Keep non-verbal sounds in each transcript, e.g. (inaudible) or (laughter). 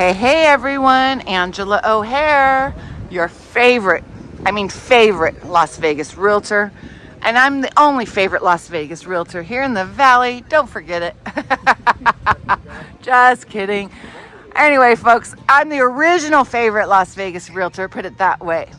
Hey, hey everyone, Angela O'Hare, your favorite, I mean favorite Las Vegas realtor. And I'm the only favorite Las Vegas realtor here in the Valley. Don't forget it. (laughs) Just kidding. Anyway, folks, I'm the original favorite Las Vegas realtor, put it that way.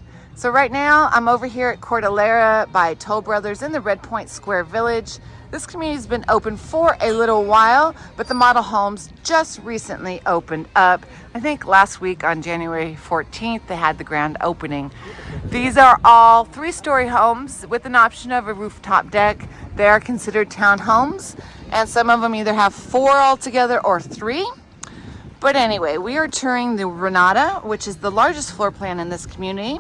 So right now I'm over here at Cordillera by Toll Brothers in the Red Point Square Village. This community has been open for a little while, but the model homes just recently opened up. I think last week on January 14th, they had the grand opening. These are all three-story homes with an option of a rooftop deck. They are considered townhomes, and some of them either have four altogether or three. But anyway, we are touring the Renata, which is the largest floor plan in this community.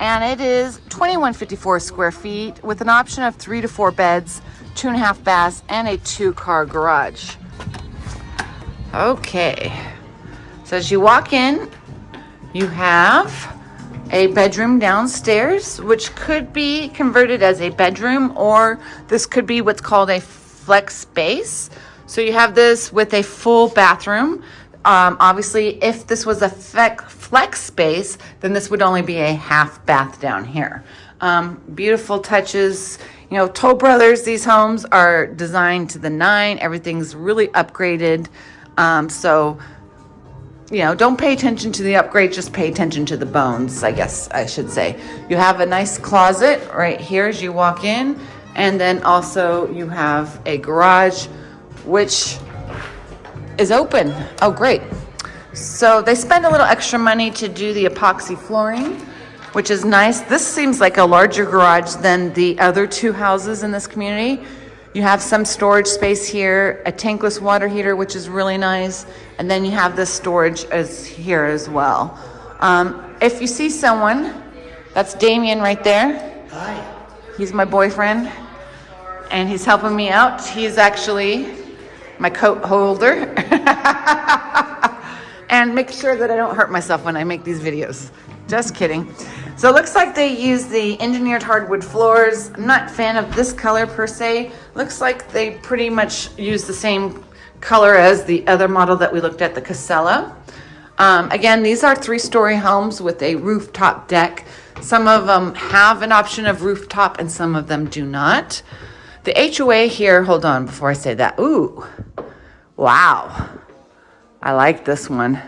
And it is 2154 square feet with an option of three to four beds, two and a half baths, and a two car garage. Okay, so as you walk in, you have a bedroom downstairs, which could be converted as a bedroom, or this could be what's called a flex space. So you have this with a full bathroom. Um, obviously, if this was a flex space, then this would only be a half bath down here. Um, beautiful touches. You know, Toll Brothers, these homes are designed to the nine. Everything's really upgraded. Um, so, you know, don't pay attention to the upgrade, just pay attention to the bones, I guess I should say. You have a nice closet right here as you walk in. And then also you have a garage, which is open. Oh, great. So they spend a little extra money to do the epoxy flooring which is nice. This seems like a larger garage than the other two houses in this community. You have some storage space here, a tankless water heater, which is really nice. And then you have this storage as here as well. Um, if you see someone, that's Damien right there. Hi. He's my boyfriend and he's helping me out. He's actually my coat holder. (laughs) and make sure that I don't hurt myself when I make these videos. Just kidding. So it looks like they use the engineered hardwood floors. I'm not a fan of this color per se. Looks like they pretty much use the same color as the other model that we looked at, the Casella. Um, again, these are three-story homes with a rooftop deck. Some of them have an option of rooftop and some of them do not. The HOA here, hold on before I say that. Ooh, wow. I like this one.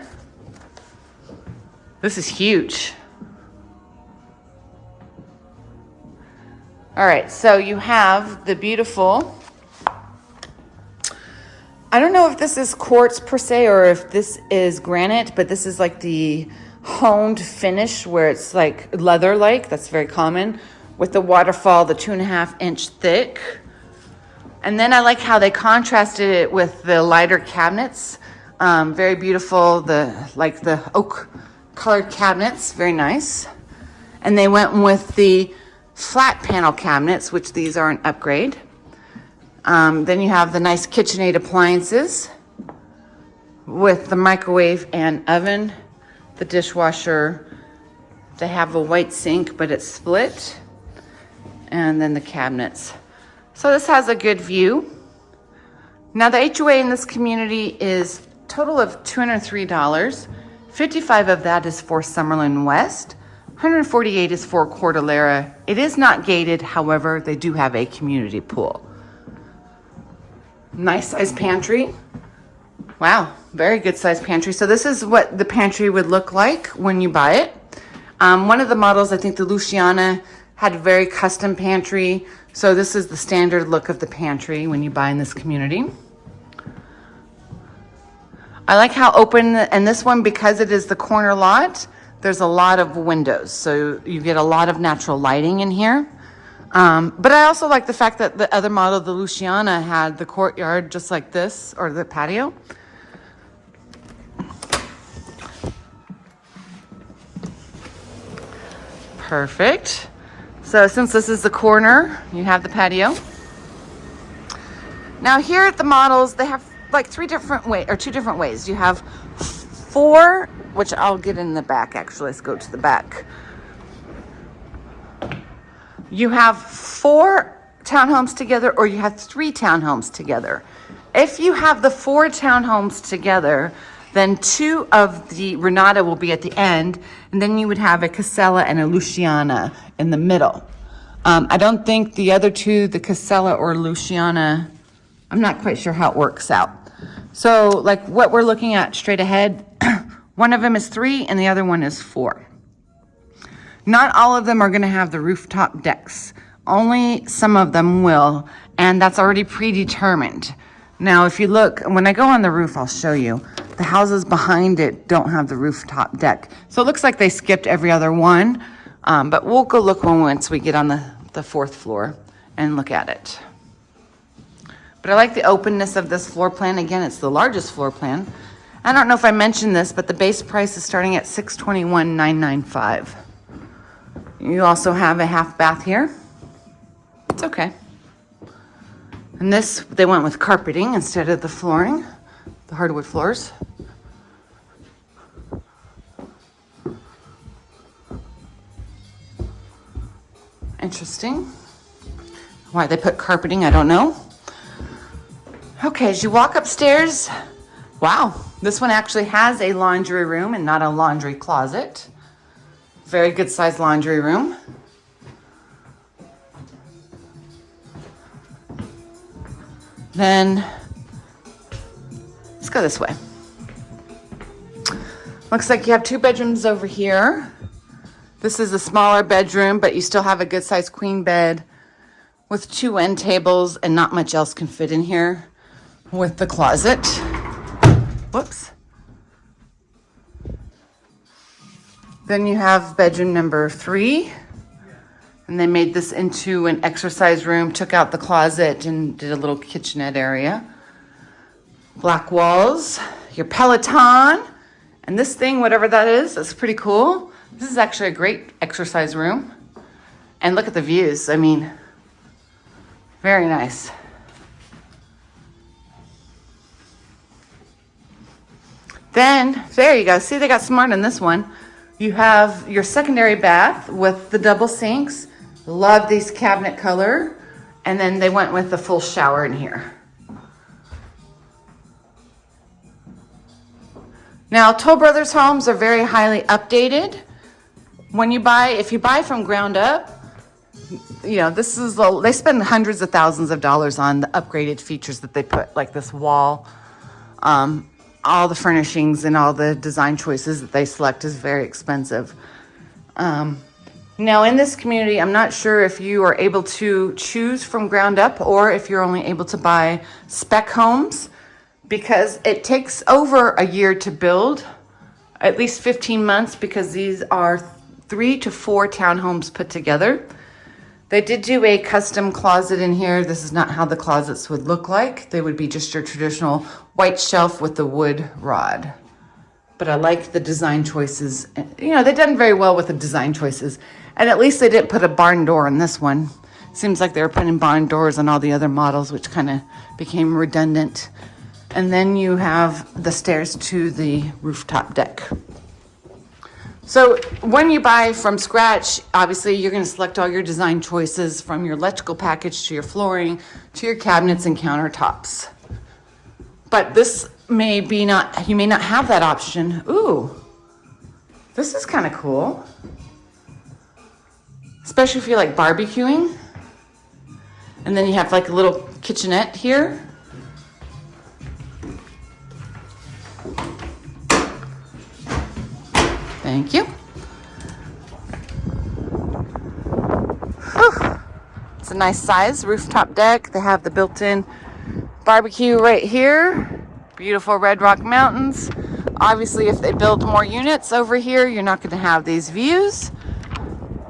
This is huge. All right, so you have the beautiful, I don't know if this is quartz per se or if this is granite, but this is like the honed finish where it's like leather-like, that's very common, with the waterfall, the two and a half inch thick. And then I like how they contrasted it with the lighter cabinets. Um, very beautiful, the like the oak colored cabinets, very nice. And they went with the flat panel cabinets, which these are an upgrade. Um, then you have the nice KitchenAid appliances with the microwave and oven, the dishwasher. They have a white sink, but it's split. And then the cabinets. So this has a good view. Now the HOA in this community is total of $203. 55 of that is for Summerlin West. 148 is for Cordillera. It is not gated, however, they do have a community pool. Nice size pantry. Wow, very good size pantry. So this is what the pantry would look like when you buy it. Um, one of the models, I think the Luciana, had a very custom pantry. So this is the standard look of the pantry when you buy in this community. I like how open, and this one, because it is the corner lot, there's a lot of windows, so you get a lot of natural lighting in here. Um, but I also like the fact that the other model, the Luciana, had the courtyard just like this, or the patio. Perfect. So since this is the corner, you have the patio. Now here at the models, they have like three different ways, or two different ways. You have four which I'll get in the back actually. Let's go to the back. You have four townhomes together or you have three townhomes together. If you have the four townhomes together, Then two of the Renata will be at the end, and then you would have a Casella and a Luciana in the middle. Um, I don't think the other two, the Casella or Luciana, I'm not quite sure how it works out. So like what we're looking at straight ahead, (clears throat) one of them is three and the other one is four. Not all of them are gonna have the rooftop decks. Only some of them will, and that's already predetermined. Now, if you look, when I go on the roof, I'll show you. The houses behind it don't have the rooftop deck. So it looks like they skipped every other one, um, but we'll go look one once we get on the, the fourth floor and look at it. But I like the openness of this floor plan. Again, it's the largest floor plan. I don't know if I mentioned this, but the base price is starting at $621,995. You also have a half bath here. It's okay. And this, they went with carpeting instead of the flooring, the hardwood floors. Interesting. Why they put carpeting, I don't know. Okay, as you walk upstairs, wow, this one actually has a laundry room and not a laundry closet. Very good sized laundry room. Then let's go this way. Looks like you have two bedrooms over here. This is a smaller bedroom, but you still have a good sized queen bed with two end tables and not much else can fit in here with the closet. Whoops. Then you have bedroom number three. And they made this into an exercise room, took out the closet and did a little kitchenette area. Black walls, your Peloton, and this thing, whatever that is, that's pretty cool. This is actually a great exercise room. And look at the views. I mean, very nice. Then, there you go. See, they got smart in this one. You have your secondary bath with the double sinks Love these cabinet color. And then they went with the full shower in here. Now, Toll Brothers homes are very highly updated. When you buy, if you buy from ground up, you know, this is, they spend hundreds of thousands of dollars on the upgraded features that they put, like this wall. Um, all the furnishings and all the design choices that they select is very expensive. Um, now in this community, I'm not sure if you are able to choose from ground up or if you're only able to buy spec homes because it takes over a year to build, at least 15 months because these are three to four townhomes put together. They did do a custom closet in here. This is not how the closets would look like. They would be just your traditional white shelf with the wood rod but I like the design choices. You know, they've done very well with the design choices. And at least they didn't put a barn door in this one. Seems like they were putting barn doors on all the other models, which kind of became redundant. And then you have the stairs to the rooftop deck. So when you buy from scratch, obviously you're going to select all your design choices from your electrical package to your flooring to your cabinets and countertops. But this may be not, you may not have that option. Ooh, this is kind of cool especially if you like barbecuing. And then you have like a little kitchenette here. Thank you. It's a nice size rooftop deck. They have the built-in barbecue right here. Beautiful Red Rock Mountains. Obviously, if they build more units over here, you're not going to have these views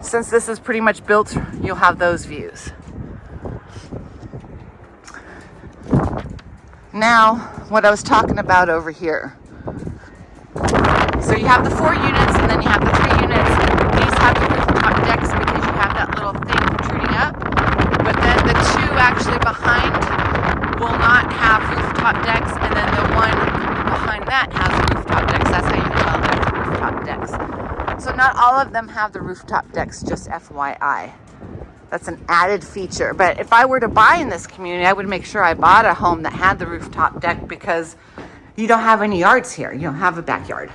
since this is pretty much built, you'll have those views. Now, what I was talking about over here. So you have the four units and then you have the three units. These have the rooftop decks because you have that little thing protruding up. But then the two actually behind will not have rooftop decks and then the one behind that has rooftop decks. That's how you know there's rooftop decks. So not all of them have the rooftop decks, just FYI. That's an added feature. But if I were to buy in this community, I would make sure I bought a home that had the rooftop deck because you don't have any yards here. You don't have a backyard.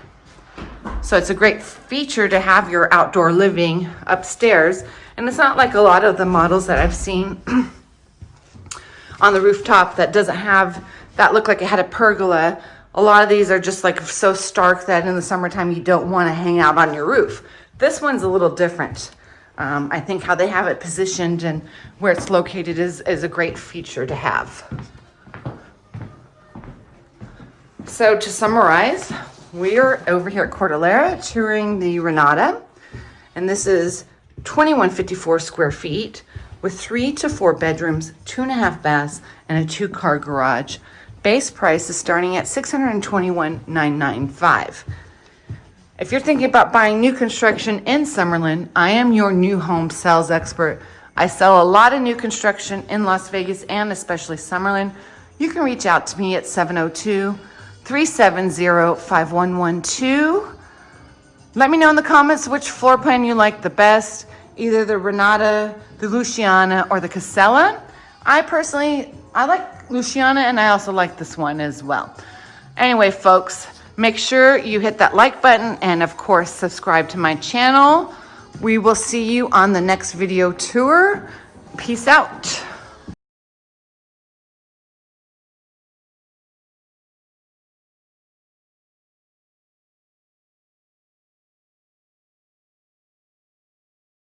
So it's a great feature to have your outdoor living upstairs. And it's not like a lot of the models that I've seen (clears throat) on the rooftop that doesn't have, that looked like it had a pergola. A lot of these are just like so stark that in the summertime you don't want to hang out on your roof. This one's a little different. Um, I think how they have it positioned and where it's located is, is a great feature to have. So to summarize, we are over here at Cordillera touring the Renata, and this is 2154 square feet with three to four bedrooms, two and a half baths, and a two car garage. Base price is starting at 621,995. If you're thinking about buying new construction in Summerlin, I am your new home sales expert. I sell a lot of new construction in Las Vegas and especially Summerlin. You can reach out to me at 702 370 5112. Let me know in the comments which floor plan you like the best, either the Renata, the Luciana, or the Casella. I personally, I like Luciana and I also like this one as well. Anyway, folks, make sure you hit that like button and of course subscribe to my channel. We will see you on the next video tour. Peace out.